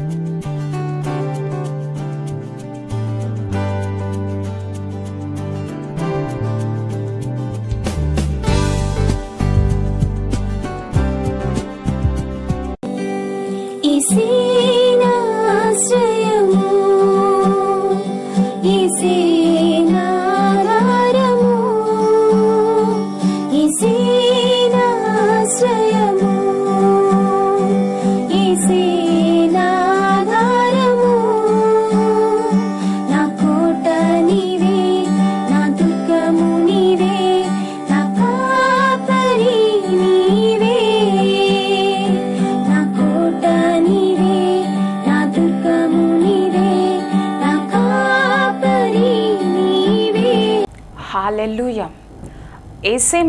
Música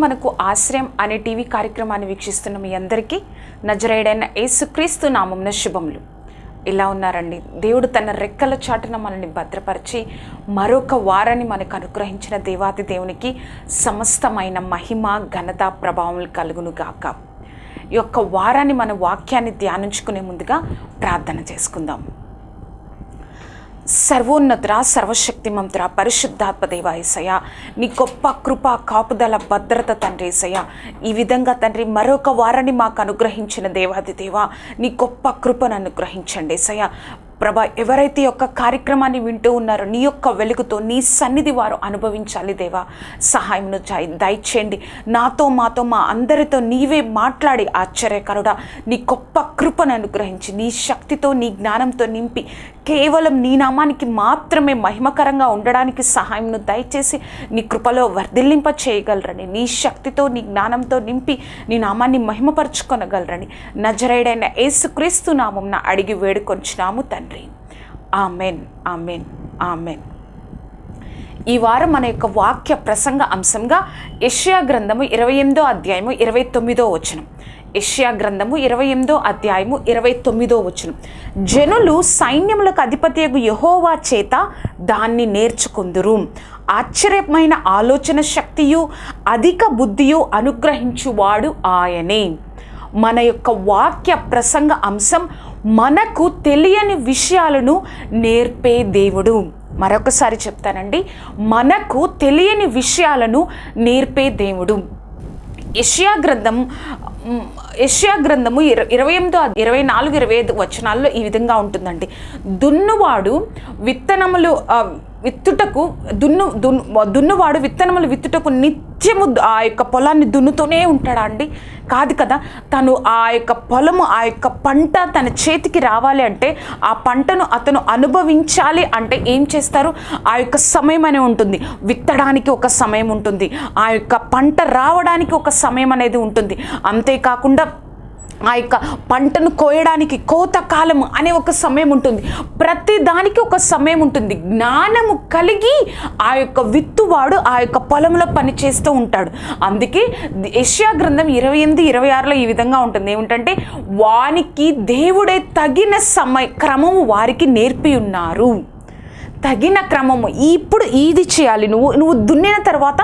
మనకు ఆశ్రయం అనే టీవీ కార్యక్రమాన్ని వీక్షిస్తున్న మీ అందరికీ నజరేడైన యేసుక్రీస్తు నామంన శుభములు. ఇలా ఉన్నారండి. దేవుడు తన రెక్కల చాటున మనల్ని భద్రపరిచి మరొక వారాన్ని మనకు అనుగ్రహించిన దేవాది దేవునికి సమస్తమైన మహిమ ఘనత ప్రభావం కలుగును గాక. ఈ యొక్క వారాన్ని మన వాక్యాన్ని ధ్యానించుకునే ముందుగా ప్రార్థన చేసుకుందాం. సర్వోన్నతుర సర్వశక్తిమంతుర పరిశుద్ధాత్మ నీ గొప్ప కృప కాపుదల భద్రత తండ్రి ఏసయ్య. ఈ విధంగా తండ్రి మరొక వారాన్ని మాకు అనుగ్రహించిన దేవాది దేవ నీ గొప్ప కృపను అనుగ్రహించండి ఏసయ్య. ప్రభా ఎవరైతే యొక్క కార్యక్రమాన్ని వింటూ ఉన్నారో నీ యొక్క వెలుగుతో నీ సన్నిధి వారు అనుభవించాలి దేవా. సహాయంను దయచేయండి. నాతో మాతో మా అందరితో నీవే మాట్లాడి ఆశ్చర్యకరుడా. నీ గొప్ప కృపను అనుగ్రహించి నీ శక్తితో నీ జ్ఞానంతో నింపి కేవలం నీ నామానికి మాత్రమే మహిమకరంగా ఉండడానికి సహాయంను దయచేసి నీ కృపలో వర్ధిల్లింప చేయగలరని నీ శక్తితో నీ జ్ఞానంతో నింపి నీ నామాన్ని మహిమపరచుకొనగలరని నజరేడైన యేసుక్రీస్తు నామం అడిగి వేడుకొంచున్నాము తండ్రి. Amen amen amen. ఈ వారం మన యొక్క వాక్య ప్రసంగ అంశంగా యష్యా గ్రంథము ఇరవై ఎనిమిదో అధ్యాయము ఇరవై తొమ్మిదో వచనం. యష్యా గ్రంథము ఇరవై ఎనిమిదో అధ్యాయము ఇరవై తొమ్మిదో వచనం. జనులు సైన్యములకు అధిపతియగు యహోవా చేత దాన్ని నేర్చుకుందురు. ఆశ్చర్యమైన ఆలోచన శక్తియు అధిక బుద్ధియు అనుగ్రహించువాడు ఆయనే. మన యొక్క వాక్య ప్రసంగ అంశం మనకు తెలియని విషయాలను నేర్పే దేవుడు. మరొకసారి చెప్తానండి. మనకు తెలియని విషయాలను నేర్పే దేవుడు. యష్యా గ్రంథం యష్యా గ్రంథము ఇరవై ఎనిమిదో ఇరవై నాలుగు ఇరవై ఐదు వచనాల్లో ఈ విధంగా ఉంటుందండి. దున్నువాడు విత్తనములు విత్తుటకు దున్ను దున్ను దున్నువాడు విత్తనములు విత్తుటకు నిత్యము ఆ యొక్క పొలాన్ని దున్నుతూనే ఉంటాడా అండి? కాదు కదా. తను ఆ యొక్క పొలము ఆ యొక్క పంట తన చేతికి రావాలి అంటే ఆ పంటను అతను అనుభవించాలి అంటే ఏం చేస్తారు? ఆ యొక్క సమయం అనే ఉంటుంది. విత్తడానికి ఒక సమయం ఉంటుంది. ఆ యొక్క పంట రావడానికి ఒక సమయం అనేది ఉంటుంది. అంతేకాకుండా ఆ యొక్క పంటను కోయడానికి కోత కాలం అనే ఒక సమయం ఉంటుంది. ప్రతి దానికి ఒక సమయం ఉంటుంది. జ్ఞానము కలిగి ఆ యొక్క విత్తువాడు ఆ యొక్క పొలంలో పని చేస్తూ ఉంటాడు. అందుకే యష్యా గ్రంథం ఇరవై ఎనిమిది ఇరవై ఆరులో ఈ విధంగా ఉంటుంది. ఏమిటంటే వానికి దేవుడే తగిన సమయ క్రమము వారికి నేర్పి ఉన్నారు. తగిన క్రమము. ఇప్పుడు ఇది చేయాలి. నువ్వు నువ్వు దున్నిన తర్వాత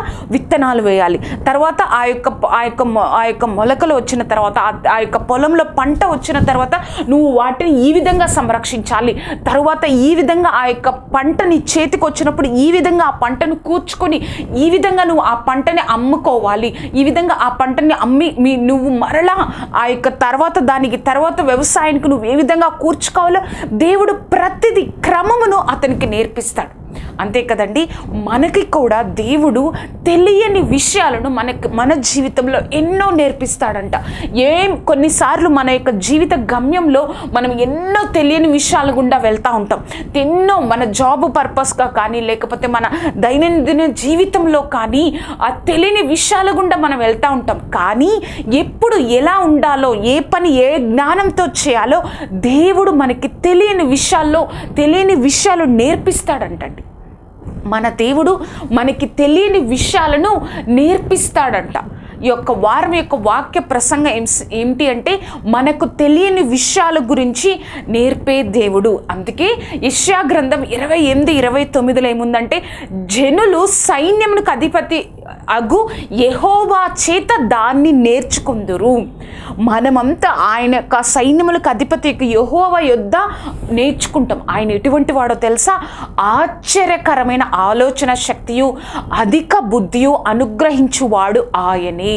విత్తనాలు వేయాలి. తర్వాత ఆ యొక్క ఆ యొక్క ఆ యొక్క మొలకలు వచ్చిన తర్వాత ఆ- యొక్క పొలంలో పంట వచ్చిన తర్వాత నువ్వు వాటిని ఈ విధంగా సంరక్షించాలి. తర్వాత ఈ విధంగా ఆ యొక్క పంటని చేతికి వచ్చినప్పుడు ఈ విధంగా ఆ పంటను కూర్చుకొని ఈ విధంగా నువ్వు ఆ పంటని అమ్ముకోవాలి. ఈ విధంగా ఆ పంటని అమ్మి మీ నువ్వు మరలా ఆ యొక్క తర్వాత దానికి తర్వాత వ్యవసాయానికి నువ్వు ఏ విధంగా కూర్చుకోవాలో దేవుడు ప్రతిదీ క్రమమును అతనికి నేర్పిస్తాడు. అంతే కదండి మనకి కూడా దేవుడు తెలియని విషయాలను మనకి మన జీవితంలో ఎన్నో నేర్పిస్తాడంట. ఏం కొన్నిసార్లు మన యొక్క జీవిత గమ్యంలో మనం ఎన్నో తెలియని విషయాల గుండా వెళ్తూ ఉంటాం. ఎన్నో మన జాబ్ పర్పస్గా కానీ లేకపోతే మన దైనందిన జీవితంలో కానీ ఆ తెలియని విషయాల గుండా మనం వెళ్తూ ఉంటాం. కానీ ఎప్పుడు ఎలా ఉండాలో ఏ పని ఏ జ్ఞానంతో చేయాలో దేవుడు మనకి తెలియని విషయాల్లో తెలియని విషయాలు నేర్పిస్తాడంటండి. మన దేవుడు మనకి తెలియని విషయాలను నేర్పిస్తాడంట. ఈ యొక్క వారం యొక్క వాక్య ప్రసంగం ఏం ఏమిటి అంటే మనకు తెలియని విషయాల గురించి నేర్పే దేవుడు. అందుకే ఇష్యా గ్రంథం ఇరవై ఎనిమిది ఇరవై తొమ్మిదిలో ఏముందంటే జనులు సైన్యమునకు అధిపతి అగు యహోవా చేత దాన్ని నేర్చుకుందురు. మనమంతా ఆయన యొక్క సైన్యములకు అధిపతి యొక్క యెహోవా యొద్ద నేర్చుకుంటాం. ఆయన ఎటువంటి వాడో తెలుసా? ఆశ్చర్యకరమైన ఆలోచన శక్తియు అధిక బుద్ధియు అనుగ్రహించువాడు ఆయనే.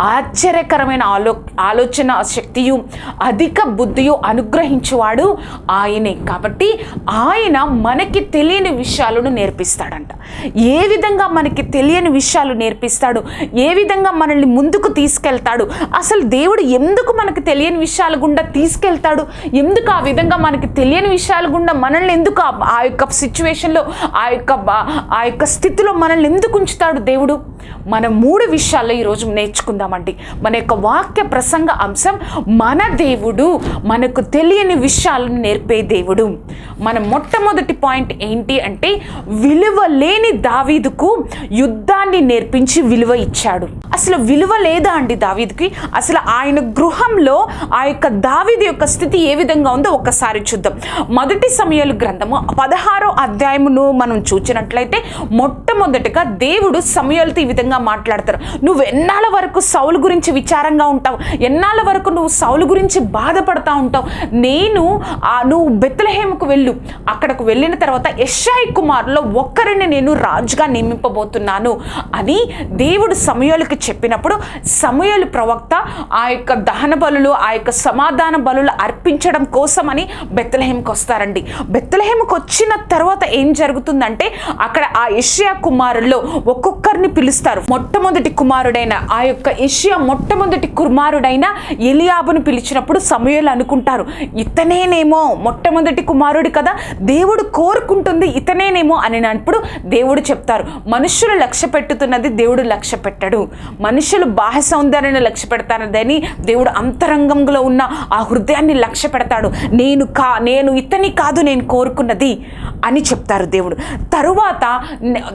ఆశ్చర్యకరమైన ఆలో ఆలోచన శక్తియు అధిక బుద్ధియు అనుగ్రహించువాడు ఆయనే. కాబట్టి ఆయన మనకి తెలియని విషయాలను నేర్పిస్తాడంట. ఏ విధంగా మనకి తెలియని విషయాలు నేర్పిస్తాడు? ఏ విధంగా మనల్ని ముందుకు తీసుకెళ్తాడు? అసలు దేవుడు ఎందుకు మనకు తెలియని విషయాల గుండా తీసుకెళ్తాడు? ఎందుకు ఆ విధంగా మనకి తెలియని విషయాల గుండా మనల్ని ఎందుకు ఆ- యొక్క సిచ్యువేషన్లో ఆ యొక్క బా- ఆ యొక్క స్థితిలో మనల్ని ఎందుకు ఉంచుతాడు దేవుడు? మన మూడు విషయాల్లో ఈరోజు నేర్చుకుందామండి. మన యొక్క వాక్య ప్రసంగ అంశం మన దేవుడు మనకు తెలియని విషయాలను నేర్పే దేవుడు. మన మొట్టమొదటి పాయింట్ ఏంటి అంటే విలువ లేని దావీదుకు యుద్ధాన్ని నేర్పించి విలువ ఇచ్చాడు. అసలు విలువ లేదా అండి దావీదుకి? అసలు ఆయన గృహంలో ఆ యొక్క దావీదు యొక్క స్థితి ఏ విధంగా ఉందో ఒక్కసారి చూద్దాం. మొదటి సమయాలు గ్రంథము పదహారో అధ్యాయమును మనం చూచినట్లయితే మొట్టమొదటిగా దేవుడు సమయాలతో ఈ విధంగా మాట్లాడతారు. నువ్వు ఎన్నాళ్ళ వరకు సౌలు గురించి విచారంగా ఉంటావు? ఎన్నాళ్ళ వరకు నువ్వు సౌలు గురించి బాధపడతా ఉంటావు? నేను ఆ నువ్వు బెత్తలహేముకు వెళ్ళు. అక్కడకు వెళ్ళిన తర్వాత యశ్షాయి కుమారులో ఒక్కరిని నేను రాజుగా నియమింపబోతున్నాను అని దేవుడు సమయాలకు చెప్పినప్పుడు సమయాలు ప్రవక్త ఆ యొక్క దహన బలులు ఆ యొక్క సమాధాన బలులు అర్పించడం కోసమని బెత్తలహేమకు వస్తారండి. బెత్తలహేమకు వచ్చిన తర్వాత ఏం జరుగుతుందంటే అక్కడ ఆ యష్యా కుమారుల్లో ఒక్కొక్కరిని పిలుస్తారు. మొట్టమొదటి కుమారుడైన ఆ యొక్క యష్యా మొట్టమొదటి కుమారుడైన ఎలియాబును పిలిచినప్పుడు సమయాలు అనుకుంటారు ఇతనేనేమో మొట్టమొదటి కుమారుడు కదా దేవుడు కోరుకుంటుంది ఇతనేనేమో అని అప్పుడు దేవుడు చెప్తారు మనుషులు లక్ష్య పెట్టుతున్నది దేవుడు లక్ష్య పెట్టడు మనుషులు బాహ్య సౌందర్యాన్ని లక్ష్య పెడతానని దేవుడు అంతరంగంలో ఉన్న ఆ హృదయాన్ని లక్ష్య పెడతాడు నేను కా నేను ఇతని కాదు నేను కోరుకున్నది అని చెప్తారు దేవుడు. తరువాత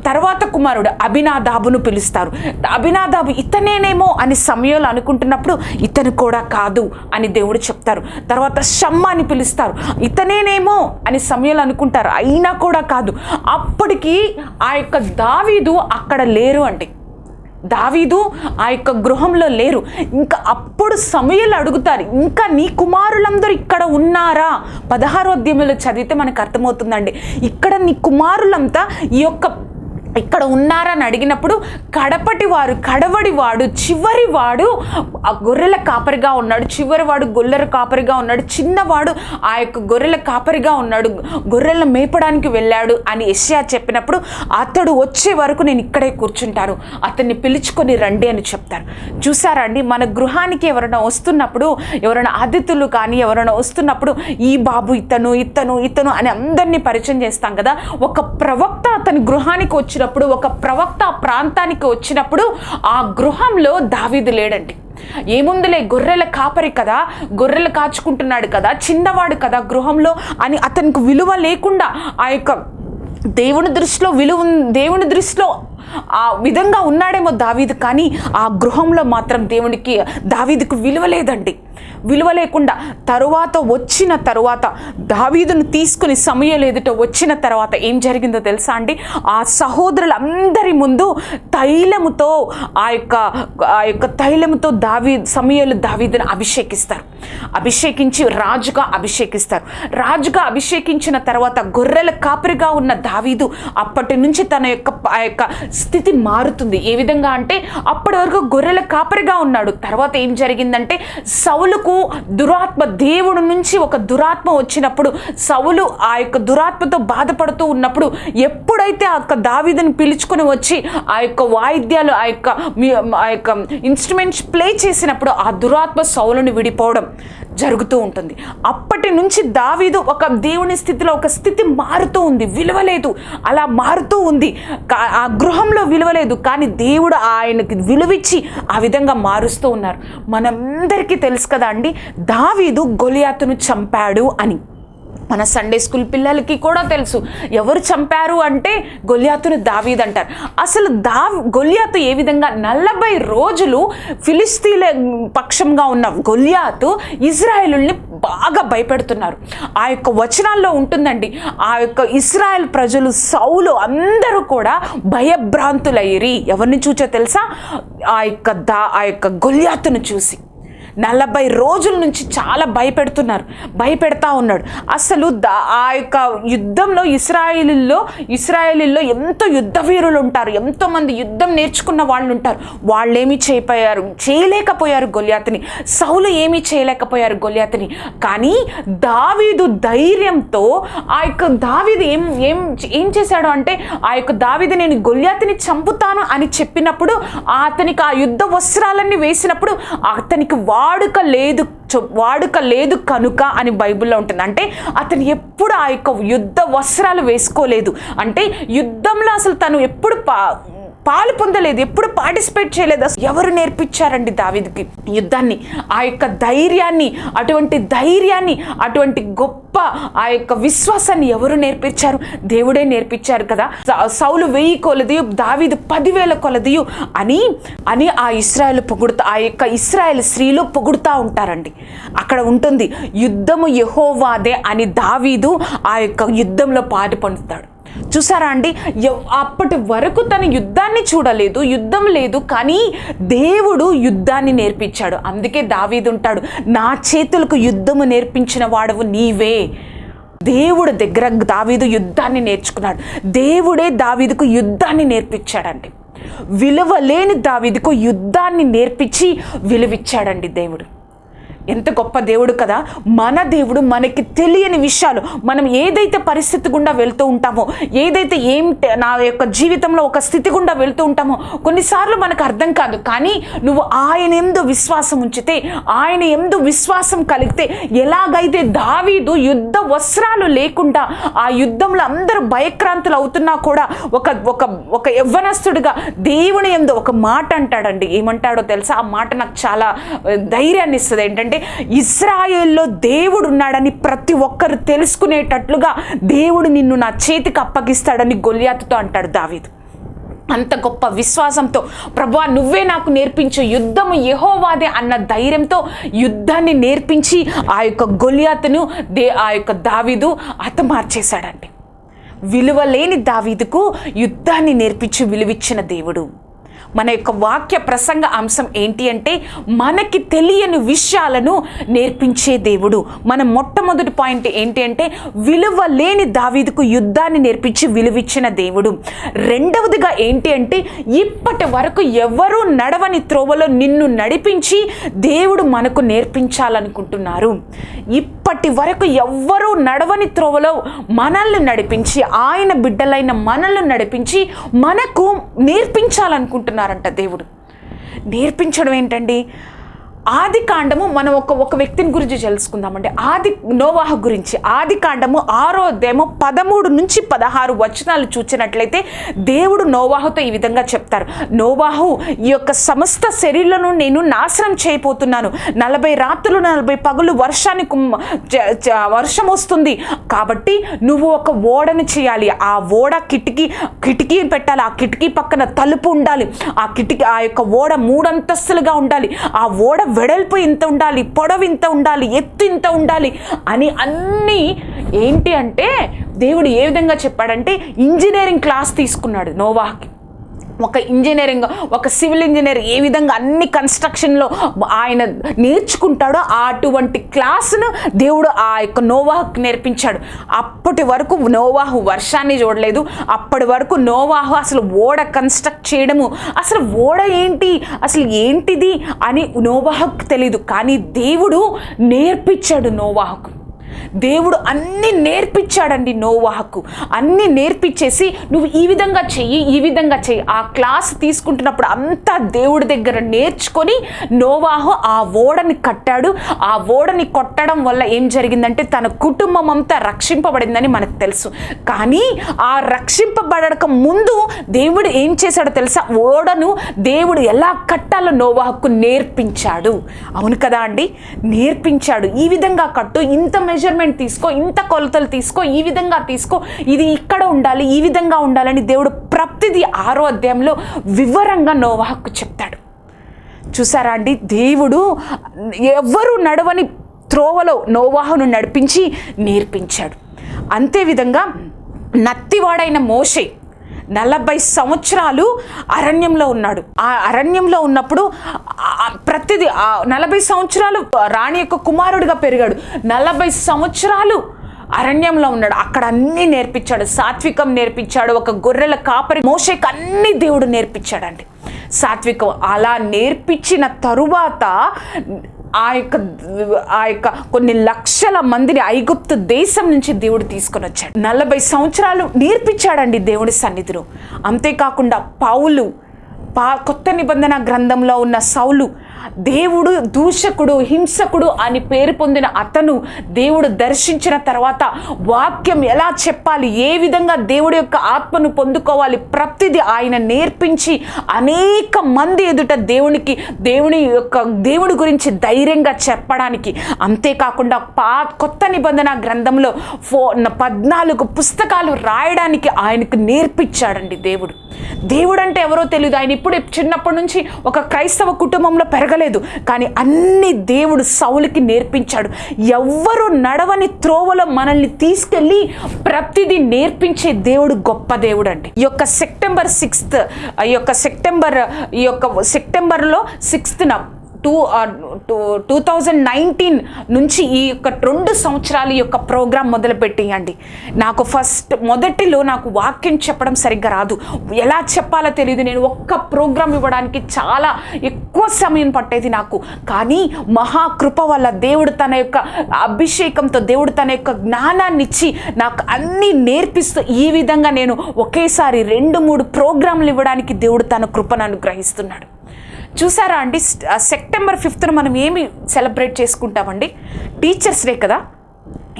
తర్వాత కుమారుడు అభినాదాబును పిలుస్తారు. అభినాదాబు ఇతనేనేమో అని సమయంలో అనుకుంటున్నప్పుడు ఇతను కూడా కాదు అని దేవుడు చెప్తారు. తర్వాత షమ్మ అని పిలుస్తారు. ఇతనేనేమో అని సమయంలో అనుకుంటారు. అయినా కూడా కాదు. అప్పటికి ఆ యొక్క దావీదు అక్కడ లేరు అండి. దావీదు ఆ యొక్క గృహంలో లేరు. ఇంకా అప్పుడు సమయాలు అడుగుతారు ఇంకా నీ కుమారులందరూ ఇక్కడ ఉన్నారా? పదహారో అధ్యయంలో చదివితే మనకు అర్థమవుతుందండి. ఇక్కడ నీ కుమారులంతా ఈ యొక్క ఇక్కడ ఉన్నారని అడిగినప్పుడు కడపటి వారు కడవడి వాడు చివరి వాడు ఆ గొర్రెల కాపరిగా ఉన్నాడు చివరి వాడు గొర్రెల కాపరిగా ఉన్నాడు చిన్నవాడు ఆ యొక్క గొర్రెల కాపరిగా ఉన్నాడు గొర్రెలను మేపడానికి వెళ్ళాడు అని ఎస్యా చెప్పినప్పుడు అతడు వచ్చే వరకు నేను ఇక్కడే కూర్చుంటాను అతన్ని పిలుచుకొని రండి అని చెప్తారు. చూసారా అండి మన గృహానికి ఎవరైనా వస్తున్నప్పుడు ఎవరైనా అతిథులు కానీ ఎవరైనా వస్తున్నప్పుడు ఈ బాబు ఇతను ఇతను ఇతను అని అందరినీ పరిచయం చేస్తాం కదా ఒక ప్రవక్త అతని గృహానికి వచ్చినప్పుడు ఒక ప్రవక్త ప్రాంతానికి వచ్చినప్పుడు ఆ గృహంలో దావీదు లేడండి. ఏముందులే గొర్రెల కాపరి కదా గొర్రెలు కాచుకుంటున్నాడు కదా చిన్నవాడు కదా గృహంలో అని అతనికి విలువ లేకుండా ఆ యొక్క దేవుని దృష్టిలో విలువ దేవుని దృష్టిలో ఆ విధంగా ఉన్నాడేమో దావీదు కానీ ఆ గృహంలో మాత్రం దేవునికి దావీదుకు విలువ లేదండి. విలువ లేకుండా తరువాత వచ్చిన తరువాత దావీదును తీసుకుని సమయం ఎదుట వచ్చిన తర్వాత ఏం జరిగిందో తెలుసా అండి? ఆ సహోదరులందరి ముందు తైలముతో ఆ యొక్క ఆ యొక్క తైలముతో దావీ సమయాలు దావీదును అభిషేకిస్తారు. అభిషేకించి రాజుగా అభిషేకిస్తారు. రాజుగా అభిషేకించిన తర్వాత గొర్రెల కాపరిగా ఉన్న దావీదు అప్పటి నుంచి తన యొక్క ఆ యొక్క స్థితి మారుతుంది. ఏ విధంగా అంటే అప్పటి వరకు గొర్రెల కాపరిగా ఉన్నాడు. తర్వాత ఏం జరిగిందంటే సౌలుకు దురాత్మ దేవుడు నుంచి ఒక దురాత్మ వచ్చినప్పుడు సౌలు ఆ యొక్క దురాత్మతో బాధపడుతూ ఉన్నప్పుడు ఎప్పుడైతే ఆ యొక్క దావీదని పిలుచుకొని వచ్చి ఆ యొక్క వాయిద్యాలు ఆ యొక్క ఆ యొక్క ఇన్స్ట్రుమెంట్స్ ప్లే చేసినప్పుడు ఆ దురాత్మ సౌలుని విడిపోవడం. జరుగుతూ ఉంటుంది. అప్పటి నుంచి దావీదు ఒక దేవుని స్థితిలో ఒక స్థితి మారుతూ ఉంది. విలువలేదు. అలా మారుతూ ఉంది. ఆ గృహంలో విలువలేదు. కానీ దేవుడు ఆయనకి విలువిచ్చి ఆ విధంగా మారుస్తూ ఉన్నారు. మనందరికీ తెలుసు కదా అండి దావీదు గొలియాతును చంపాడు అని. మన సండే స్కూల్ పిల్లలకి కూడా తెలుసు. ఎవరు చంపారు అంటే గొలియాతును దావీద్ అంటారు. అసలు దా గొలియాతు ఏ విధంగా నలభై రోజులు ఫిలిస్తీన్ల పక్షంగా ఉన్న గొలియాతు ఇజ్రాయేలుల్ని బాగా భయపెడుతున్నారు. ఆ యొక్క వచనాల్లో ఉంటుందండి ఆ యొక్క ఇస్రాయల్ ప్రజలు సౌలు అందరూ కూడా భయభ్రాంతులయ్యి ఎవరిని చూచో తెలుసా? ఆ యొక్క దా ఆ యొక్క గొలియాతును చూసి. నలభై రోజుల నుంచి చాలా భయపెడుతున్నారు. భయపెడతా ఉన్నాడు. అసలు దా ఆ యొక్క యుద్ధంలో ఇస్రాయేలీల్లో ఇస్రాయేలీల్లో ఎంతో యుద్ధ వీరులు ఉంటారు. ఎంతోమంది యుద్ధం నేర్చుకున్న వాళ్ళు ఉంటారు. వాళ్ళేమి చేయపోయారు చేయలేకపోయారు గొలియాతిని. సౌలు ఏమీ చేయలేకపోయారు గొలియాతని. కానీ దావీదు ధైర్యంతో ఆ యొక్క దావీదు ఏం ఏం ఏం చేశాడు అంటే ఆ యొక్క దావీదు నేను గొలియాతని చంపుతాను అని చెప్పినప్పుడు అతనికి ఆ యుద్ధ వస్త్రాలన్నీ వేసినప్పుడు అతనికి వా వాడుక లేదు వాడుక లేదు కనుక అని బైబిల్లో ఉంటుంది. అంటే అతను ఎప్పుడు ఆ యొక్క యుద్ధ వస్త్రాలు వేసుకోలేదు. అంటే యుద్ధంలో అసలు తను ఎప్పుడు పా పాలు పొందలేదు ఎప్పుడు పార్టిసిపేట్ చేయలేదు. అసలు ఎవరు నేర్పించారండి దావీదుకి? యుద్ధాన్ని ఆ యొక్క ధైర్యాన్ని అటువంటి ధైర్యాన్ని అటువంటి గొప్ప ఆ యొక్క విశ్వాసాన్ని ఎవరు నేర్పించారు? దేవుడే నేర్పించారు కదా. సౌలు వెయ్యి కొలదియు దావీదు పదివేల కొలదియు అని అని ఆ ఇస్రాయల్ పొగుడుతా ఆ యొక్క ఇస్రాయల్ స్త్రీలు పొగుడుతూ ఉంటారండి. అక్కడ ఉంటుంది యుద్ధము యహోవాదే అని దావీదు ఆ యొక్క యుద్ధంలో పాటు పొందుతాడు చూసారా అండి? ఎవ్- అప్పటి వరకు తన యుద్ధాన్ని చూడలేదు యుద్ధం లేదు కానీ దేవుడు యుద్ధాన్ని నేర్పించాడు. అందుకే దావీదు ఉంటాడు నా చేతులకు యుద్ధము నేర్పించిన వాడవు నీవే. దేవుడు దగ్గర దావీదు యుద్ధాన్ని నేర్చుకున్నాడు. దేవుడే దావీదుకు యుద్ధాన్ని నేర్పించాడండి. విలువ లేని దావీదుకు యుద్ధాన్ని నేర్పించి విలువిచ్చాడండి దేవుడు. ఎంత గొప్ప దేవుడు కదా? మన దేవుడు మనకి తెలియని విషయాలు. మనం ఏదైతే పరిస్థితి గుండా వెళ్తూ ఉంటామో ఏదైతే ఏం నా యొక్క జీవితంలో ఒక స్థితి గుండా వెళ్తూ ఉంటామో కొన్నిసార్లు మనకు అర్థం కాదు. కానీ నువ్వు ఆయన ఎందు విశ్వాసం ఉంచితే ఆయన ఎందు విశ్వాసం కలిగితే ఎలాగైతే దావీదు యుద్ధ వస్త్రాలు లేకుండా ఆ యుద్ధంలో అందరూ భయక్రాంతులు అవుతున్నా కూడా ఒక ఒక ఒక యవ్వనస్తుడిగా దేవుని ఎందు ఒక మాట అంటాడండి. ఏమంటాడో తెలుసా? ఆ మాట నాకు చాలా ధైర్యాన్ని ఇస్తుంది. ఏంటంటే ఇస్రాయేల్లో దేవుడు ఉన్నాడని ప్రతి ఒక్కరు తెలుసుకునేటట్లుగా దేవుడు నిన్ను నా చేతికి అప్పగిస్తాడని గొలియాతుతో అంటాడు దావీదు. అంత గొప్ప విశ్వాసంతో ప్రభా నువ్వే నాకు నేర్పించు యుద్ధము యహోవాదే అన్న ధైర్యంతో యుద్ధాన్ని నేర్పించి ఆ యొక్క గొలియాతును దే ఆ యొక్క దావీదు హతమార్చేశాడండి. విలువ లేని దావీదుకు యుద్ధాన్ని నేర్పించి విలువిచ్చిన దేవుడు. మన యొక్క వాక్య ప్రసంగ అంశం ఏంటి అంటే మనకి తెలియని విషయాలను నేర్పించే దేవుడు. మన మొట్టమొదటి పాయింట్ ఏంటి అంటే విలువ లేని దావీదుకు యుద్ధాన్ని నేర్పించి విలువిచ్చిన దేవుడు. రెండవదిగా ఏంటి అంటే ఇప్పటి వరకు ఎవరూ నడవని త్రోవలో నిన్ను నడిపించి దేవుడు మనకు నేర్పించాలనుకుంటున్నారు. ఇప్పటి వరకు ఎవ్వరూ నడవని త్రోవలో మనల్ని నడిపించి ఆయన బిడ్డలైన మనల్ని నడిపించి మనకు నేర్పించాలనుకుంటున్నారంట దేవుడు. నేర్పించడం ఏంటండి? ఆది కాండము మనం ఒక ఒక వ్యక్తిని గురించి తెలుసుకుందామండి. ఆది నోవాహ గురించి. ఆది కాండము ఆరో అధ్యాయము పదమూడు నుంచి పదహారు వచనాలు చూచినట్లయితే దేవుడు నోవాహుతో ఈ విధంగా చెప్తారు. నోవాహు ఈ యొక్క సమస్త శరీరాలను నేను నాశనం చేయబోతున్నాను. నలభై రాత్రులు నలభై పగులు వర్షాన్ని వర్షం వస్తుంది. కాబట్టి నువ్వు ఒక ఓడను చేయాలి. ఆ ఓడ కిటికీ కిటికీ పెట్టాలి. ఆ కిటికీ పక్కన తలుపు ఉండాలి. ఆ కిటికీ ఆ యొక్క ఓడ మూడంతస్తులుగా ఉండాలి. ఆ ఓడ వెడల్పు ఇంత ఉండాలి పొడవు ఇంత ఉండాలి ఎత్తు ఇంత ఉండాలి అని అన్నీ ఏంటి అంటే దేవుడు ఏ విధంగా చెప్పాడంటే ఇంజనీరింగ్ క్లాస్ తీసుకున్నాడు నోవాకి ఒక ఇంజనీరింగ్ ఒక సివిల్ ఇంజనీర్ ఏ విధంగా అన్ని కన్స్ట్రక్షన్లో ఆయన నేర్చుకుంటాడో అటువంటి క్లాసును దేవుడు ఆ యొక్క నోవాహుకు నేర్పించాడు. అప్పటి వరకు నోవాహు వర్షాన్ని చూడలేదు. అప్పటి వరకు నోవాహు అసలు ఓడ కన్స్ట్రక్ట్ చేయడము అసలు ఓడ ఏంటి అసలు ఏంటిది అని నోవాహుకు తెలియదు కానీ దేవుడు నేర్పించాడు నోవాహుకు. దేవుడు అన్నీ నేర్పించాడండి నోవాహకు. అన్నీ నేర్పించేసి నువ్వు ఈ విధంగా చెయ్యి ఈ విధంగా చెయ్యి. ఆ క్లాస్ తీసుకుంటున్నప్పుడు అంతా దేవుడి దగ్గర నేర్చుకొని నోవాహు ఆ ఓడని కట్టాడు. ఆ ఓడని కొట్టడం వల్ల ఏం జరిగిందంటే తన కుటుంబం అంతా రక్షింపబడిందని మనకు తెలుసు. కానీ ఆ రక్షింపబడక ముందు దేవుడు ఏం చేశాడో తెలుసా? ఓడను దేవుడు ఎలా కట్టాలో నోవాహకు నేర్పించాడు. అవును కదా అండి? నేర్పించాడు. ఈ విధంగా కట్టు. ఇంత మెజర్ మెజర్మెంట్ తీసుకో ఇంత కొలతలు తీసుకో ఈ విధంగా తీసుకో ఇది ఇక్కడ ఉండాలి ఈ విధంగా ఉండాలని దేవుడు ప్రతిదీ ఆరో అధ్యాయంలో వివరంగా నోవాహకు చెప్తాడు. చూసారా అండి? దేవుడు ఎవ్వరు నడవని త్రోవలో నోవాహును నడిపించి నేర్పించాడు. అంతేవిధంగా నత్తివాడైన మోషే నలభై సంవత్సరాలు అరణ్యంలో ఉన్నాడు. ఆ అరణ్యంలో ఉన్నప్పుడు ప్రతిది ప్రతిదీ నలభై సంవత్సరాలు రాణి యొక్క కుమారుడిగా పెరిగాడు. నలభై సంవత్సరాలు అరణ్యంలో ఉన్నాడు. అక్కడ అన్నీ నేర్పించాడు. సాత్వికం నేర్పించాడు. ఒక గొర్రెల కాపరి మోషేకి అన్ని దేవుడు నేర్పించాడండి. సాత్వికం అలా నేర్పించిన తరువాత ఆ యొక్క ఆ యొక్క కొన్ని లక్షల మందిని ఐగుప్తు దేశం నుంచి దేవుడు తీసుకొని వచ్చాడు. నలభై సంవత్సరాలు నేర్పించాడండి దేవుడి సన్నిధిలో. అంతేకాకుండా పౌలు పా కొత్త నిబంధన గ్రంథంలో ఉన్న సౌలు దేవుడు దూషకుడు హింసకుడు అని పేరు పొందిన అతను దేవుడు దర్శించిన తర్వాత వాక్యం ఎలా చెప్పాలి? ఏ విధంగా దేవుడి యొక్క ఆత్మను పొందుకోవాలి? ప్రతిదీ ఆయన నేర్పించి అనేక మంది ఎదుట దేవునికి దేవుని యొక్క దేవుడి గురించి ధైర్యంగా చెప్పడానికి. అంతేకాకుండా పా కొత్త నిబంధన గ్రంథంలో ఫో పద్నాలుగు పుస్తకాలు రాయడానికి ఆయనకు నేర్పించాడండి దేవుడు. దేవుడు అంటే ఎవరో తెలియదు ఆయన ఇప్పుడు చిన్నప్పటి నుంచి ఒక క్రైస్తవ కుటుంబంలో జరగలేదు. కానీ అన్ని దేవుడు సౌలుకి నేర్పించాడు. ఎవ్వరు నడవని త్రోవలో మనల్ని తీసుకెళ్ళి ప్రతిదీ నేర్పించే దేవుడు గొప్ప దేవుడు అండి ఈ యొక్క సెప్టెంబర్ సిక్స్త్ ఈ యొక్క సెప్టెంబర్ ఈ యొక్క సెప్టెంబర్లో సిక్స్త్న two two two thousand nineteen నుంచి ఈ యొక్క రెండు సంవత్సరాలు ఈ యొక్క ప్రోగ్రాం మొదలుపెట్టేయండి. నాకు ఫస్ట్ మొదటిలో నాకు వాక్యం చెప్పడం సరిగ్గా రాదు. ఎలా చెప్పాలో తెలియదు నేను ఒక్క ప్రోగ్రాం ఇవ్వడానికి చాలా ఎక్కువ సమయం పట్టేది నాకు. కానీ మహాకృప వల్ల దేవుడు తన యొక్క అభిషేకంతో దేవుడు తన యొక్క జ్ఞానాన్ని ఇచ్చి నాకు అన్నీ నేర్పిస్తూ ఈ విధంగా నేను ఒకేసారి రెండు మూడు ప్రోగ్రాంలు ఇవ్వడానికి దేవుడు తన కృపను అనుగ్రహిస్తున్నాడు. చూసారా అండి? సెప్టెంబర్ ఫిఫ్త్న మనం ఏమి సెలబ్రేట్ చేసుకుంటామండి? టీచర్స్ డే కదా?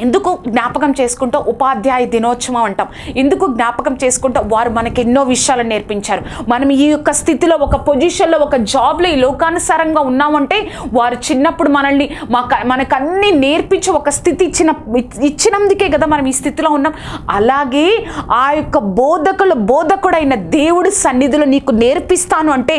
ఎందుకు జ్ఞాపకం చేసుకుంటూ ఉపాధ్యాయ దినోత్సవం అంటాం? ఎందుకు జ్ఞాపకం చేసుకుంటూ వారు మనకి ఎన్నో విషయాలు నేర్పించారు. మనం ఈ యొక్క స్థితిలో ఒక పొజిషన్లో ఒక జాబ్లో ఈ లోకానుసారంగా ఉన్నామంటే వారు చిన్నప్పుడు మనల్ని మాకు మనకు అన్ని నేర్పించి ఒక స్థితి ఇచ్చిన ఇచ్చినందుకే కదా మనం ఈ స్థితిలో ఉన్నాం. అలాగే ఆ యొక్క బోధకుల బోధకుడైన దేవుడి సన్నిధిలో నీకు నేర్పిస్తాను అంటే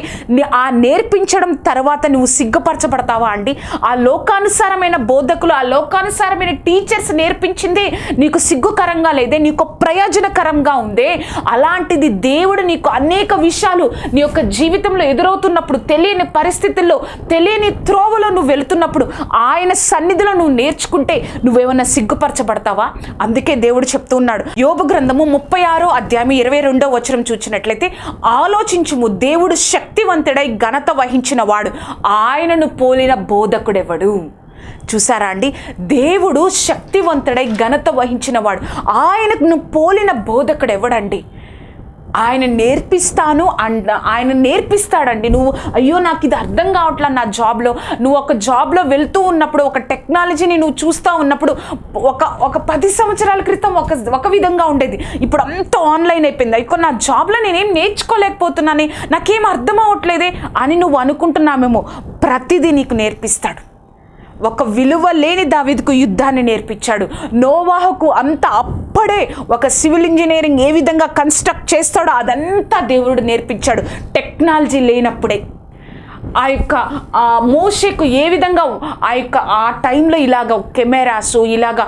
ఆ నేర్పించడం తర్వాత నువ్వు సిగ్గుపరచబడతావా అండి? ఆ లోకానుసారమైన బోధకులు ఆ లోకానుసారమైన టీచర్స్ నేర్పించింది. నీకు సిగ్గుకరంగా లేదే నీకు ప్రయోజనకరంగా ఉందే. అలాంటిది దేవుడు నీకు అనేక విషయాలు నీ యొక్క జీవితంలో ఎదురవుతున్నప్పుడు తెలియని పరిస్థితుల్లో తెలియని త్రోవలో నువ్వు వెళుతున్నప్పుడు ఆయన సన్నిధిలో నువ్వు నేర్చుకుంటే నువ్వేమన్నా సిగ్గుపరచబడతావా? అందుకే దేవుడు చెప్తూ ఉన్నాడు. యోగ గ్రంథము ముప్పై ఆరో అధ్యాయం ఇరవై రెండో వచనం చూసినట్లయితే ఆలోచించుము దేవుడు శక్తివంతుడై ఘనత వహించిన వాడు ఆయనను పోలిన బోధకుడెవడు? చూసారా అండి? దేవుడు శక్తివంతుడై ఘనత వహించినవాడు. ఆయనకు పోలిన బోధకుడు ఎవడండి? ఆయన నేర్పిస్తాను అండ్ ఆయన నేర్పిస్తాడండి. నువ్వు అయ్యో నాకు ఇది అర్థం కావట్లా నా జాబ్లో. నువ్వు ఒక జాబ్లో వెళ్తూ ఉన్నప్పుడు ఒక టెక్నాలజీని నువ్వు చూస్తూ ఉన్నప్పుడు ఒక ఒక పది సంవత్సరాల క్రితం ఒక ఒక విధంగా ఉండేది. ఇప్పుడు అంత ఆన్లైన్ అయిపోయింది. అయ్యో నా జాబ్లో నేనేం నేర్చుకోలేకపోతున్నానే. నాకేం అర్థం అవ్వట్లేదే అని నువ్వు అనుకుంటున్నామేమో ప్రతిదీ నీకు నేర్పిస్తాడు. ఒక విలువ లేని దావిద్కు యుద్ధాన్ని నేర్పించాడు. నోవాహకు అంత అప్పుడే ఒక సివిల్ ఇంజనీరింగ్ ఏ విధంగా కన్స్ట్రక్ట్ చేస్తాడో అదంతా దేవుడు నేర్పించాడు. టెక్నాలజీ లేనప్పుడే. ఆ యొక్క ఆ మోషకు ఏ విధంగా ఆ యొక్క ఆ టైంలో ఇలాగ కెమెరాస్ ఇలాగ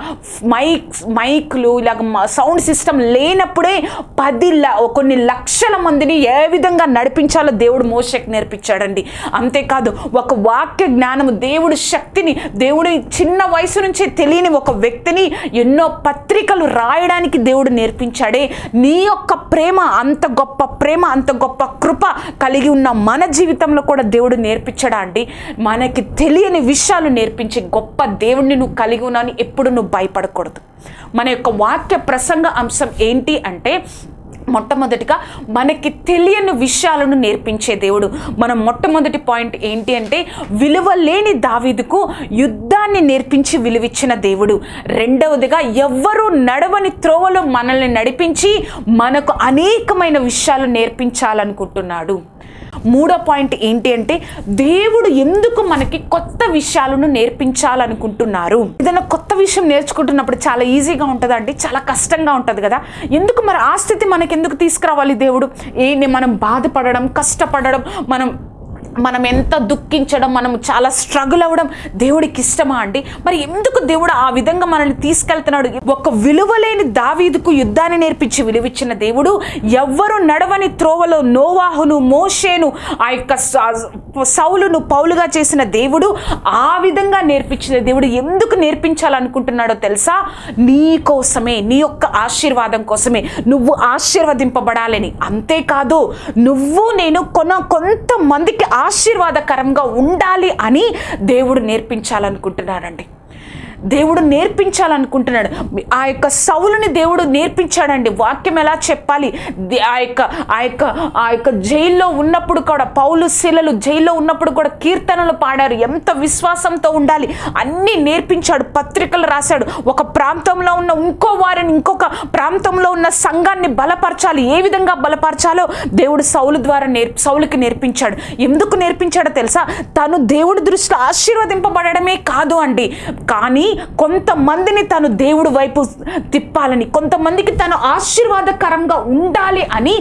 మైక్స్ మైక్లు ఇలాగ సౌండ్ సిస్టమ్ లేనప్పుడే పది ల- కొన్ని లక్షల మందిని ఏ విధంగా నడిపించాలో దేవుడు మోషకు నేర్పించాడండి. అంతేకాదు ఒక వాక్య జ్ఞానము దేవుడు శక్తిని దేవుడి చిన్న వయసు నుంచే తెలియని ఒక వ్యక్తిని ఎన్నో పత్రికలు రాయడానికి దేవుడు నేర్పించాడే. నీ యొక్క ప్రేమ అంత గొప్ప ప్రేమ అంత గొప్ప కృప కలిగి ఉన్న మన జీవితంలో కూడా దేవుడు నేర్పించడా అండి? మనకి తెలియని విషయాలు నేర్పించే గొప్ప దేవుడిని నువ్వు కలిగి ఉన్నాను ఎప్పుడు నువ్వు భయపడకూడదు. మన యొక్క వాక్య ప్రసంగ అంశం ఏంటి అంటే మొట్టమొదటిగా మనకి తెలియని విషయాలను నేర్పించే దేవుడు. మన మొట్టమొదటి పాయింట్ ఏంటి అంటే విలువ లేని దావీదుకు యుద్ధాన్ని నేర్పించి విలువిచ్చిన దేవుడు. రెండవదిగా ఎవ్వరూ నడవని త్రోవలో మనల్ని నడిపించి మనకు అనేకమైన విషయాలు నేర్పించాలనుకుంటున్నాడు. మూడో పాయింట్ ఏంటి అంటే దేవుడు ఎందుకు మనకి కొత్త విషయాలను నేర్పించాలనుకుంటున్నారు? ఏదైనా కొత్త విషయం నేర్చుకుంటున్నప్పుడు చాలా ఈజీగా ఉంటుందండి చాలా కష్టంగా ఉంటుంది కదా. ఎందుకు మరి ఆ స్థితి మనకి ఎందుకు తీసుకురావాలి దేవుడు? ఏంటి మనం బాధపడడం కష్టపడడం మనం మనం ఎంత దుఃఖించడం మనం చాలా స్ట్రగుల్ అవ్వడం దేవుడికి ఇష్టమా అండి? మరి ఎందుకు దేవుడు ఆ విధంగా మనల్ని తీసుకెళ్తున్నాడు? ఒక విలువలేని దావీదుకు యుద్ధాన్ని నేర్పించి విలువిచ్చిన దేవుడు ఎవ్వరు నడవని త్రోవలో నోవాహును మోషేను ఆ యొక్క సౌలును పౌలుగా చేసిన దేవుడు ఆ విధంగా నేర్పించిన దేవుడు ఎందుకు నేర్పించాలనుకుంటున్నాడో తెలుసా? నీ కోసమే నీ యొక్క ఆశీర్వాదం కోసమే. నువ్వు ఆశీర్వదింపబడాలని. అంతేకాదు నువ్వు నేను కొన కొంతమందికి ఆశీర్వాదకరంగా ఉండాలి అని దేవుడు నేర్పించాలనుకుంటున్నాడండి. దేవుడు నేర్పించాలనుకుంటున్నాడు. ఆ యొక్క సౌలుని దేవుడు నేర్పించాడండి. వాక్యం ఎలా చెప్పాలి? ఆ యొక్క ఆ యొక్క ఆ యొక్క జైల్లో ఉన్నప్పుడు కూడా పౌలు శిలలు జైల్లో ఉన్నప్పుడు కూడా కీర్తనలు పాడారు. ఎంత విశ్వాసంతో ఉండాలి? అన్నీ నేర్పించాడు పత్రికలు రాశాడు. ఒక ప్రాంతంలో ఉన్న ఇంకో వారిని ఇంకొక ప్రాంతంలో ఉన్న సంఘాన్ని బలపరచాలి. ఏ విధంగా బలపరచాలో దేవుడు సౌలు ద్వారా నేర్ సౌలుకి నేర్పించాడు. ఎందుకు నేర్పించాడో తెలుసా? తను దేవుడి దృష్టిలో ఆశీర్వదింపబడమే కాదు అండి. కానీ కొంతమందిని తను దేవుడి వైపు తిప్పాలని కొంతమందికి తను ఆశీర్వాదకరంగా ఉండాలి అని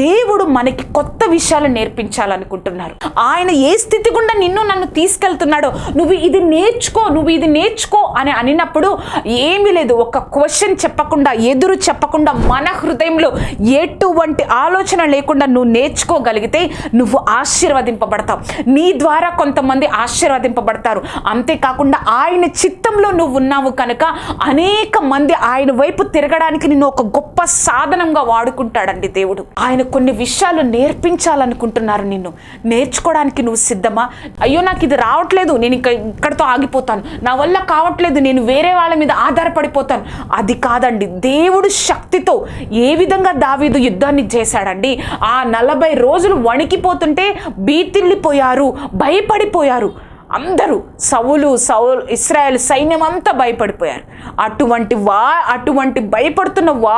దేవుడు మనకి కొత్త విషయాలు నేర్పించాలనుకుంటున్నారు. ఆయన ఏ స్థితి గుండా నిన్ను నన్ను తీసుకెళ్తున్నాడో నువ్వు ఇది నేర్చుకో నువ్వు ఇది నేర్చుకో అని అనినప్పుడు ఏమీ లేదు. ఒక క్వశ్చన్ చెప్పకుండా ఎదురు చెప్పకుండా మన హృదయంలో ఎటువంటి ఆలోచన లేకుండా నువ్వు నేర్చుకోగలిగితే నువ్వు ఆశీర్వదింపబడతావు. నీ ద్వారా కొంతమంది ఆశీర్వదింపబడతారు. అంతేకాకుండా ఆయన చిత్తంలో నువ్వు ఉన్నావు కనుక అనేక మంది ఆయన వైపు తిరగడానికి నిన్ను ఒక గొప్ప సాధనంగా వాడుకుంటాడండి దేవుడు. ఆయన కొన్ని విషయాలు నేర్పించాలనుకుంటున్నారు నిన్ను. నేర్చుకోవడానికి నువ్వు సిద్ధమా? అయ్యో నాకు ఇది రావట్లేదు. నేను ఇక ఇక్కడితో ఆగిపోతాను. నా వల్ల కావట్లేదు. నేను వేరే వాళ్ళ మీద ఆధారపడిపోతాను. అది కాదండి. దేవుడు శక్తితో ఏ విధంగా దావీదు యుద్ధాన్ని చేశాడండి? ఆ నలభై రోజులు వణికిపోతుంటే బీతిల్లిపోయారు భయపడిపోయారు. అందరూ సవులు సౌలు ఇస్రాయల్ సైన్యం అంతా భయపడిపోయారు. అటువంటి వా అటువంటి భయపడుతున్న వా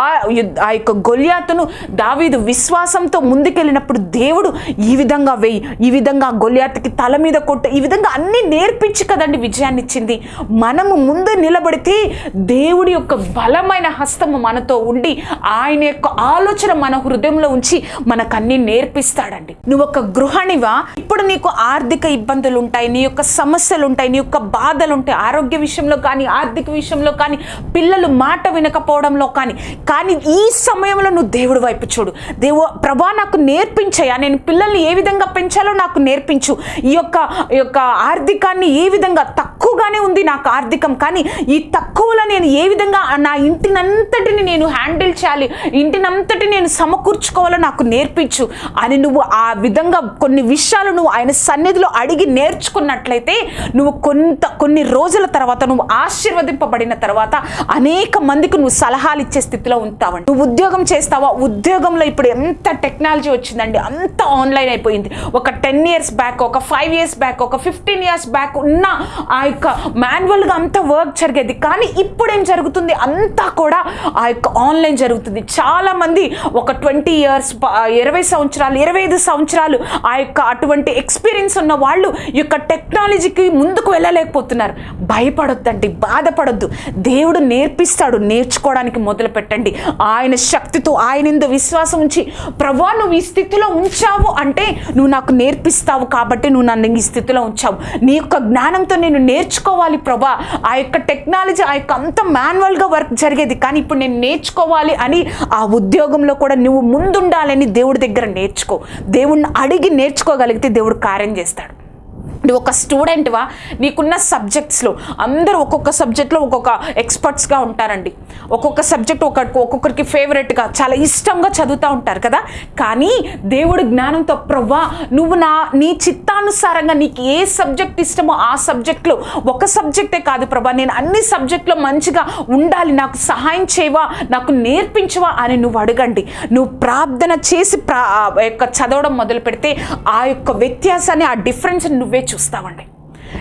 ఆ యొక్క గొల్యాతును దావీదు విశ్వాసంతో ముందుకెళ్ళినప్పుడు దేవుడు ఈ విధంగా వెయ్యి ఈ విధంగా గొల్యాతుకి తల మీద కొట్ట ఈ విధంగా అన్ని నేర్పించి కదండి విజయాన్ని ఇచ్చింది. మనము ముందు నిలబడితే దేవుడి యొక్క బలమైన హస్తము మనతో ఉండి ఆయన యొక్క ఆలోచన మన హృదయంలో ఉంచి మనకన్నీ నేర్పిస్తాడండి. నువ్వు ఒక గృహిణివా ఇప్పుడు నీకు ఆర్థిక ఇబ్బందులు ఉంటాయి నీ యొక్క సమస్యలు ఉంటాయి నీ యొక్క బాధలు ఉంటాయి ఆరోగ్య విషయంలో కానీ ఆర్థిక విషయంలో కానీ పిల్లలు మాట వినకపోవడంలో కానీ. కానీ ఈ సమయంలో నువ్వు దేవుడి వైపు చూడు. దేవు ప్రభా నాకు నేర్పించయ్యా. నేను పిల్లల్ని ఏ విధంగా పెంచాలో నాకు నేర్పించు. ఈ యొక్క ఈ యొక్క ఆర్థికాన్ని ఏ విధంగా తక్కువగానే ఉంది నాకు ఆర్థికం. కానీ ఈ తక్కువలో నేను ఏ విధంగా నా ఇంటినంతటిని నేను హ్యాండిల్ చేయాలి ఇంటినంతటి నేను సమకూర్చుకోవాలో నాకు నేర్పించు అని నువ్వు ఆ విధంగా కొన్ని విషయాలు నువ్వు ఆయన సన్నిధిలో అడిగి నేర్చుకున్నట్లు చూసినట్లయితే నువ్వు కొంత కొన్ని రోజుల తర్వాత నువ్వు ఆశీర్వదింపబడిన తర్వాత అనేక మందికి నువ్వు సలహాలు ఇచ్చే స్థితిలో ఉంటావండి. నువ్వు ఉద్యోగం చేస్తావా? ఉద్యోగంలో ఇప్పుడు ఎంత టెక్నాలజీ వచ్చిందండి. అంత ఆన్లైన్ అయిపోయింది. ఒక టెన్ ఇయర్స్ బ్యాక్ ఒక ఫైవ్ ఇయర్స్ బ్యాక్ ఒక ఫిఫ్టీన్ ఇయర్స్ బ్యాక్ ఉన్న ఆ యొక్క మాన్యువల్గా అంత వర్క్ జరిగేది. కానీ ఇప్పుడు ఏం జరుగుతుంది? అంతా కూడా ఆ యొక్క ఆన్లైన్ జరుగుతుంది. చాలామంది ఒక ట్వంటీ ఇయర్స్ ఇరవై సంవత్సరాలు ఇరవై ఐదు సంవత్సరాలు ఆ యొక్క అటువంటి ఎక్స్పీరియన్స్ ఉన్న వాళ్ళు ఈ యొక్క టెక్నాలజీకి ముందుకు వెళ్ళలేకపోతున్నారు. భయపడొద్దండి బాధపడొద్దు. దేవుడు నేర్పిస్తాడు నేర్చుకోవడానికి మొదలు పెట్టండి ఆయన శక్తితో ఆయన ఎందు విశ్వాసం ఉంచి ప్రభా నువ్వు ఈ స్థితిలో ఉంచావు అంటే నువ్వు నాకు నేర్పిస్తావు కాబట్టి నువ్వు నన్ను ఈ స్థితిలో ఉంచావు. నీ యొక్క జ్ఞానంతో నేను నేర్చుకోవాలి ప్రభా. ఆ యొక్క టెక్నాలజీ ఆ యొక్క అంత మాన్యువల్గా వర్క్ జరిగేది కానీ ఇప్పుడు నేను నేర్చుకోవాలి అని ఆ ఉద్యోగంలో కూడా నువ్వు ముందుండాలని దేవుడి దగ్గర నేర్చుకో. దేవుణ్ణి అడిగి నేర్చుకోగలిగితే దేవుడు కార్యం చేస్తాడు. నువ్వు ఒక స్టూడెంట్వా నీకున్న సబ్జెక్ట్స్లో అందరూ ఒక్కొక్క సబ్జెక్ట్లో ఒక్కొక్క ఎక్స్పర్ట్స్గా ఉంటారండి. ఒక్కొక్క సబ్జెక్ట్ ఒక ఒక్కొక్కరికి ఫేవరెట్గా చాలా ఇష్టంగా చదువుతూ ఉంటారు కదా? కానీ దేవుడు జ్ఞానంతో ప్రవ్వా నువ్వు నా నీ చిత్తానుసారంగా నీకు ఏ సబ్జెక్ట్ ఇష్టమో ఆ సబ్జెక్ట్లో ఒక సబ్జెక్టే కాదు ప్రభా నేను అన్ని సబ్జెక్ట్లో మంచిగా ఉండాలి నాకు సహాయం చేయవా నాకు నేర్పించవా అని నువ్వు అడగండి. నువ్వు ప్రార్థన చేసి ప్రా యొక్క చదవడం మొదలు పెడితే ఆ యొక్క వ్యత్యాసాన్ని ఆ డిఫరెన్స్ నువ్వే చూస్తామండి.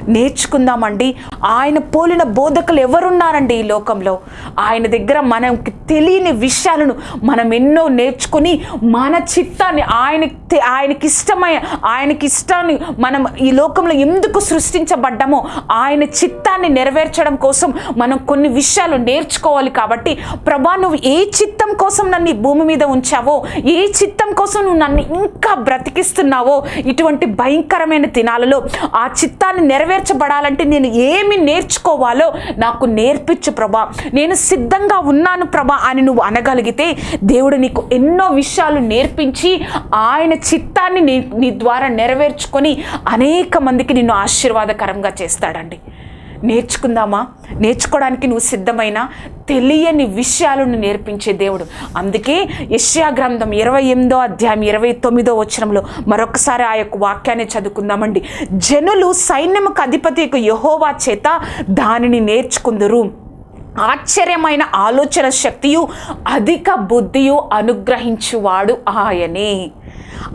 నేర్చుకుందామండి. ఆయన పోలిన బోధకులు ఎవరున్నారండి ఈ లోకంలో? ఆయన దగ్గర మనకి తెలియని విషయాలను మనం ఎన్నో నేర్చుకొని మన చిత్తాన్ని ఆయన ఆయనకి ఇష్టమైన ఆయనకి ఇష్టాన్ని మనం ఈ లోకంలో ఎందుకు సృష్టించబడ్డామో ఆయన చిత్తాన్ని నెరవేర్చడం కోసం మనం కొన్ని విషయాలు నేర్చుకోవాలి కాబట్టి ప్రభా నువ్వు ఏ చిత్తం కోసం నన్ను భూమి మీద ఉంచావో ఏ చిత్తం కోసం నువ్వు నన్ను ఇంకా బ్రతికిస్తున్నావో ఇటువంటి భయంకరమైన దినాలలో ఆ చిత్తాన్ని నెరవేర్చబడాలంటే నేను ఏమి నేర్చుకోవాలో నాకు నేర్పించు ప్రభా. నేను సిద్ధంగా ఉన్నాను ప్రభా అని నువ్వు అనగలిగితే దేవుడు నీకు ఎన్నో విషయాలు నేర్పించి ఆయన చిత్తాన్ని నీ నీ ద్వారా నెరవేర్చుకొని అనేక మందికి నిన్ను ఆశీర్వాదకరంగా చేస్తాడండి. నేర్చుకుందామా? నేర్చుకోవడానికి నువ్వు సిద్ధమైన? తెలియని విషయాలను నేర్పించే దేవుడు. అందుకే యష్యా గ్రంథం ఇరవై ఎనిమిదో అధ్యాయం ఇరవై తొమ్మిదో వచనంలో మరొకసారి ఆ యొక్క వాక్యాన్ని చదువుకుందామండి. జనులు సైన్యముకు అధిపతికి యహోవా చేత దానిని నేర్చుకుందరు. ఆశ్చర్యమైన ఆలోచన శక్తియు అధిక బుద్ధియు అనుగ్రహించువాడు ఆయనే.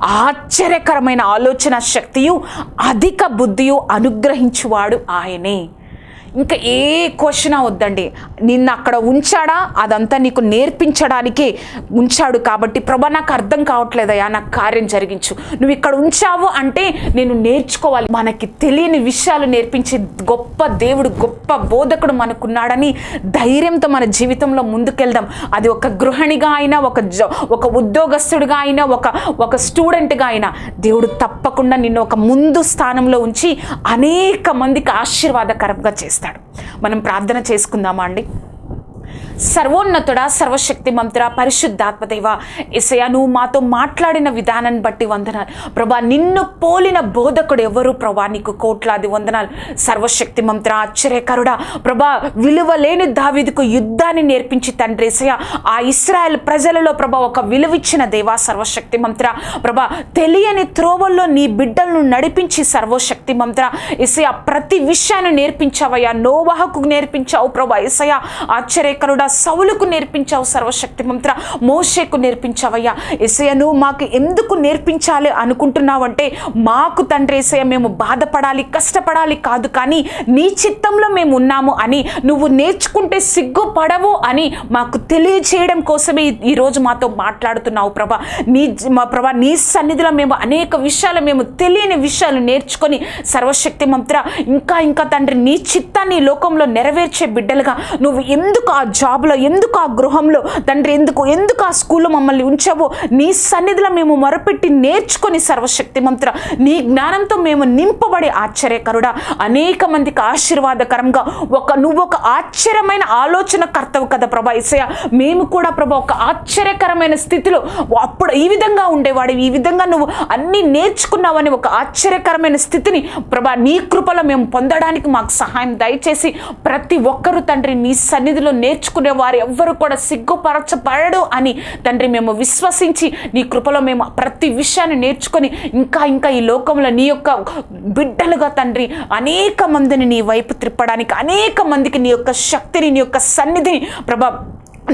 ఆశ్చర్యకరమైన ఆలోచన శక్తియు అధిక బుద్ధియు అనుగ్రహించువాడు ఆయనే. ఇంకా ఏ క్వశ్చన్ వద్దండి. నిన్ను అక్కడ ఉంచాడా? అదంతా నీకు నేర్పించడానికే ఉంచాడు కాబట్టి ప్రభా నాకు అర్థం కావట్లేదయ్యా నాకు కార్యం జరిగించు. నువ్వు ఇక్కడ ఉంచావు అంటే నేను నేర్చుకోవాలి. మనకి తెలియని విషయాలు నేర్పించే గొప్ప దేవుడు గొప్ప బోధకుడు మనకున్నాడని ధైర్యంతో మన జీవితంలో ముందుకెళ్దాం. అది ఒక గృహిణిగా అయినా ఒక జ ఒక ఉద్యోగస్తుడిగా అయినా ఒక ఒక స్టూడెంట్గా అయినా దేవుడు తప్పకుండా నిన్ను ఒక ముందు స్థానంలో ఉంచి అనేక మందికి ఆశీర్వాదకరంగా చేస్తాడు. మనం ప్రార్థన చేసుకుందామా అండి? సర్వోన్నతుడ సర్వశక్తి మంత్ర పరిశుద్ధాత్మదేవ. ఇసయ నువ్వు మాతో మాట్లాడిన విధానాన్ని బట్టి వందనాలు. ప్రభా నిన్ను పోలిన బోధకుడు ఎవరు? ప్రభా నీకు కోట్లాది వందనాలు. సర్వశక్తి మంత్ర ఆశ్చర్యకరుడా. ప్రభా విలువ లేని దావీదుకు యుద్ధాన్ని నేర్పించి తండ్రి ఇసయ ఆ ఇస్రాయల్ ప్రజలలో ప్రభా ఒక విలువిచ్చిన దేవా సర్వశక్తి మంత్ర ప్రభా తెలియని త్రోవల్లో నీ బిడ్డలను నడిపించి సర్వశక్తి మంత్ర ఇసయ ప్రతి విషయాన్ని నేర్పించావయ్యా. నోవాహకు నేర్పించావు ప్రభా ఇసయ ఆశ్చర్యకరుడ సౌలుకు నేర్పించావు సర్వశక్తి మంత్ర మోషేకు నేర్పించావయ్యా. ఎసయ నువ్వు మాకు ఎందుకు నేర్పించాలి అనుకుంటున్నావంటే మాకు తండ్రి ఎసయ మేము బాధపడాలి కష్టపడాలి కాదు కానీ నీ చిత్తంలో మేము ఉన్నాము అని నువ్వు నేర్చుకుంటే సిగ్గుపడవు అని మాకు తెలియజేయడం కోసమే ఈరోజు మాతో మాట్లాడుతున్నావు ప్రభా. నీ మా ప్రభా నీ సన్నిధిలో మేము అనేక విషయాలు మేము తెలియని విషయాలు నేర్చుకొని సర్వశక్తి మంత్ర ఇంకా ఇంకా తండ్రి నీ చిత్తాన్ని లోకంలో నెరవేర్చే బిడ్డలుగా నువ్వు ఎందుకు ఆ జాబ్లో ఎందుకు ఆ గృహంలో? తండ్రి ఎందుకు? ఎందుకు ఆ స్కూల్లో మమ్మల్ని ఉంచావో? నీ సన్నిధిలో మేము మొరపెట్టి నేర్చుకొని సర్వశక్తి మంత్ర. నీ జ్ఞానంతో మేము నింపబడి ఆశ్చర్యకరుడా. అనేక మందికి ఆశీర్వాదకరంగా ఒక నువ్వు ఒక ఆశ్చర్యమైన ఆలోచన కర్తవు కదా ప్రభా ఇసయ మేము కూడా ప్రభా ఒక ఆశ్చర్యకరమైన స్థితిలో అప్పుడు ఈ విధంగా ఉండేవాడు ఈ విధంగా నువ్వు అన్నీ నేర్చుకున్నావని ఒక ఆశ్చర్యకరమైన స్థితిని ప్రభా నీ కృపలో మేము పొందడానికి మాకు సహాయం దయచేసి ప్రతి ఒక్కరూ తండ్రి నీ సన్నిధిలో చేసుకునే వారు ఎవ్వరు కూడా సిగ్గుపరచబడడు అని. తండ్రి మేము విశ్వసించి నీ కృపలో మేము ప్రతి విషయాన్ని నేర్చుకొని ఇంకా ఇంకా ఈ లోకంలో నీ యొక్క బిడ్డలుగా తండ్రి అనేక మందిని నీ వైపు త్రిప్పడానికి అనేక మందికి నీ యొక్క శక్తిని నీ యొక్క సన్నిధిని ప్రభా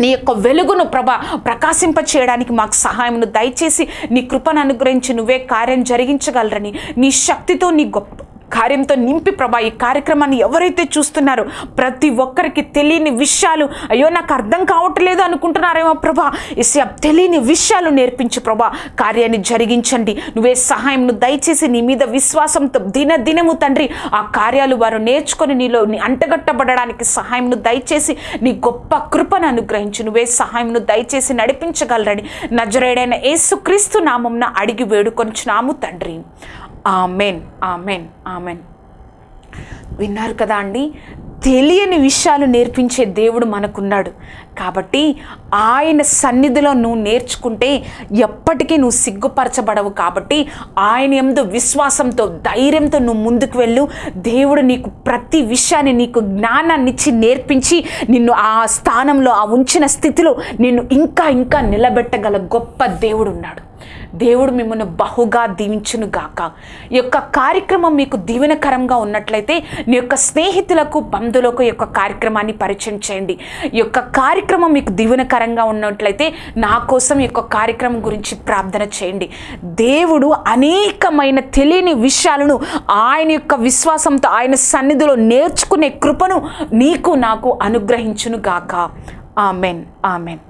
నీ యొక్క వెలుగును ప్రభ ప్రకాశింప చేయడానికి మాకు సహాయమును దయచేసి నీ కృపను అనుగ్రహించి నువ్వే కార్యం జరిగించగలరని నీ శక్తితో నీ గొప్ప కార్యంతో నింపి ప్రభా ఈ కార్యక్రమాన్ని ఎవరైతే చూస్తున్నారో ప్రతి ఒక్కరికి తెలియని విషయాలు అయ్యో నాకు అర్థం కావట్లేదు అనుకుంటున్నారేమో ప్రభా. ఇసే తెలియని విషయాలు నేర్పించు ప్రభా. కార్యాన్ని జరిగించండి. నువ్వే సహాయంను దయచేసి నీ మీద విశ్వాసంతో దిన దినము తండ్రి ఆ కార్యాలు వారు నేర్చుకొని నీలో నీ అంటగట్టబడడానికి సహాయంను దయచేసి నీ గొప్ప కృపను అనుగ్రహించు. నువ్వే సహాయంను దయచేసి నడిపించగలరని నజరేడైన యేసుక్రీస్తు నామంన అడిగి వేడుకొనిచున్నాము తండ్రి. Amen amen amen. విన్నారు కదా అండి? తెలియని విషయాలు నేర్పించే దేవుడు మనకున్నాడు. కాబట్టి ఆయన సన్నిధిలో నువ్వు నేర్చుకుంటే ఎప్పటికీ నువ్వు సిగ్గుపరచబడవు కాబట్టి ఆయన ఎందు విశ్వాసంతో ధైర్యంతో నువ్వు ముందుకు వెళ్ళు. దేవుడు నీకు ప్రతి విషయాన్ని నీకు జ్ఞానాన్ని ఇచ్చి నేర్పించి నిన్ను ఆ స్థానంలో ఆ ఉంచిన స్థితిలో నిన్ను ఇంకా ఇంకా నిలబెట్టగల గొప్ప దేవుడు ఉన్నాడు దేవుడు మిమ్మల్ని బహుగా దీవించును గాక. ఈ యొక్క కార్యక్రమం మీకు దీవెనకరంగా ఉన్నట్లయితే నీ యొక్క స్నేహితులకు బంధువులకు ఈ యొక్క కార్యక్రమాన్ని పరిచయం చేయండి. ఈ యొక్క కార్యక్రమం మీకు దీవెనకరంగా ఉన్నట్లయితే నా కోసం ఈ యొక్క కార్యక్రమం గురించి ప్రార్థన చేయండి. దేవుడు అనేకమైన తెలియని విషయాలను ఆయన యొక్క విశ్వాసంతో ఆయన సన్నిధిలో నేర్చుకునే కృపను నీకు నాకు అనుగ్రహించును గాక ఆమెన్. ఆమెన్.